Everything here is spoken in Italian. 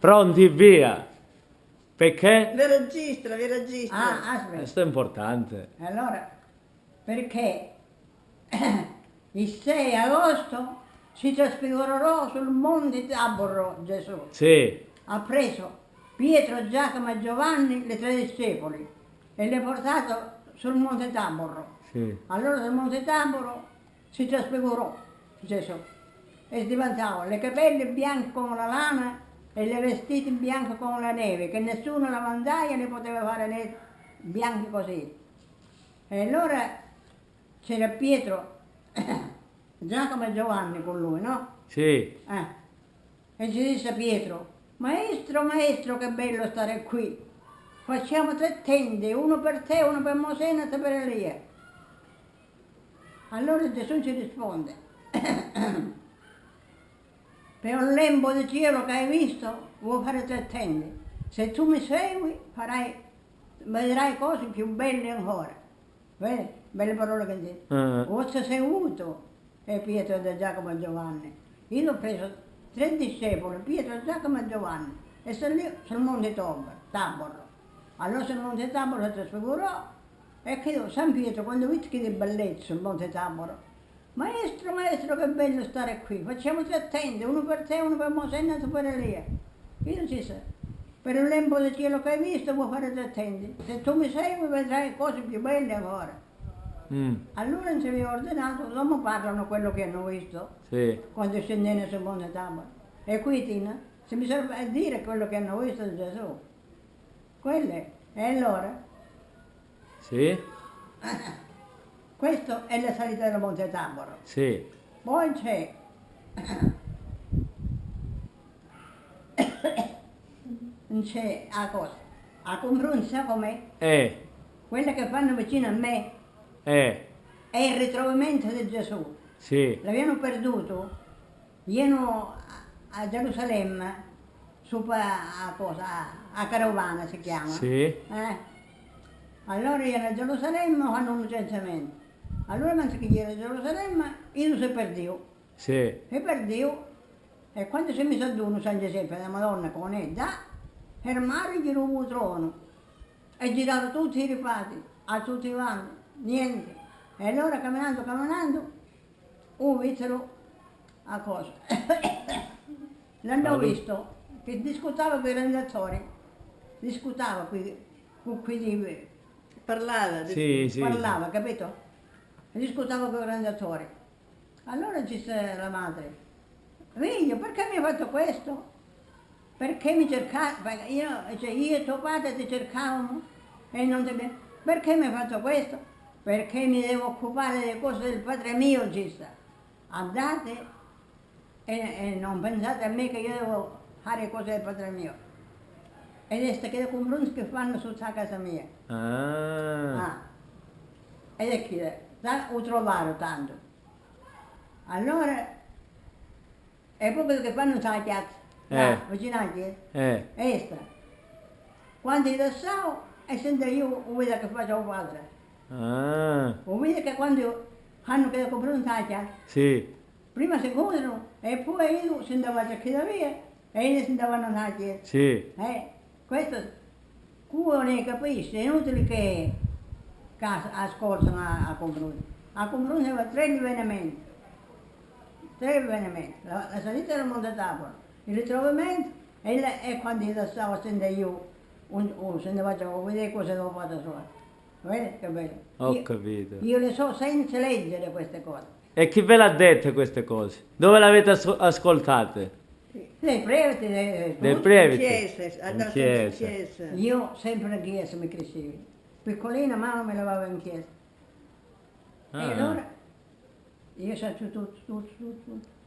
Pronti, via. Perché? Vi registra, vi registra. Ah, aspetta. Questo è importante. Allora, perché il 6 agosto si trasfigurerò sul monte Taboro Gesù. Sì, Ha preso Pietro, Giacomo e Giovanni, le tre discepoli, e li ha portato sul monte Taboro. sì. Allora sul monte Taboro si trasfigurò Gesù e diventava le capelle bianche come la lana e le vestiti bianche come la neve, che nessuno lavandaia ne poteva fare né bianchi così. E allora c'era Pietro, Giacomo e Giovanni con lui, no? Sì, Eh. E ci disse Pietro, maestro, maestro, che bello stare qui. Facciamo tre tende, uno per te, uno per Mosè e un'altra per Elia. Allora Gesù ci risponde, per un lembo di cielo che hai visto, vuoi fare tre tende. Se tu mi segui, farai, vedrai cose più belle ancora. Vedi? Belle parole che dice. Ah. Ho seguito e Pietro e Giacomo e Giovanni. Io ho preso tre discepoli, Pietro, Giacomo e Giovanni, e sono lì sul monte Tabor. Tabor. Allora sul monte Tabor si trasfigurò e chiedo, San Pietro, quando vedi che di bellezza sul monte Tabor, maestro, maestro, che bello stare qui, facciamo tre tende, uno per te, uno per Mosè e un altro per Elia. Io disse, per un lembo del cielo che hai visto vuoi fare tre tende, se tu mi segui vedrai cose più belle ancora. Mm, Allora non si aveva ordinato, l'uomo parlano quello che hanno visto sì. quando scendevano sul monte Tabor. E qui Tina, se mi serve a dire quello che hanno visto di Gesù. Quelle. E allora, Sì, questo è la salita del monte Tabor. sì. Poi c'è c'è a cosa? A confronto com'è? Eh, Quella che fanno vicino a me eh, è il ritrovamento di Gesù. sì. L'abbiamo perduto, io a Gerusalemme, a cosa, a carovana si chiama. Sì. Eh? Allora io a Gerusalemme fanno un licenziamento. Allora mentre che ero a Gerusalemme, io si perdivo. Sì, Si perdivo e quando si mise ad uno San Giuseppe, la Madonna con è da, fermare gli rubo trono e girato tutti i ripati, a tutti i vanni, niente. E allora camminando, camminando, un vitero a cosa? L'hanno visto che discutava con i rendatori, discutava qui, con quelli Parlava. sì, sì. parlava, capito? E discutava con i rendatori. Allora disse la madre, figlio, perché mi hai fatto questo? Perché mi cercavi? Io, cioè io e tuo padre ti cercavamo e non ti. Perché mi hai fatto questo? Perché mi devo occupare delle cose del padre mio, disse. Andate e, e non pensate a me che io devo fare cose del padre mio. Ed è che confronti che fanno sotto casa mia. Ah, Ah. Ho trovato tanto. Allora, è proprio che fanno la chiazza, Eh. vicino alla chiesa, eh, e sta. Quando io adesso, e sento io, ho vedo che faccio padre. ah, Ho vedo che quando hanno che comprare la chiazza, sì, prima si conoscono, e poi io si andava a via, e io si andavano chiesa. sì, Eh, questo uno ne capisce, è inutile che ascoltano a, a confronto. A confronto aveva tre avvenimenti, tre avvenimenti, la, la salita del Monte Tabor, il ritrovamento e, la- e quando io stavo sentire io, un, un, se ne facevo vedere cosa avevo fatto sua. Vedi che bello? ho io, capito. io le so senza leggere queste cose. E chi ve l'ha dette queste cose? Dove le avete as- ascoltate? Dei preti, dei, Dei previti? In chiesa. in chiesa. Io sempre in chiesa mi crescevo. Piccolina mamma mi lavava in chiesa. Ah. E allora io faccio tutto, tutto, tutto, tutto.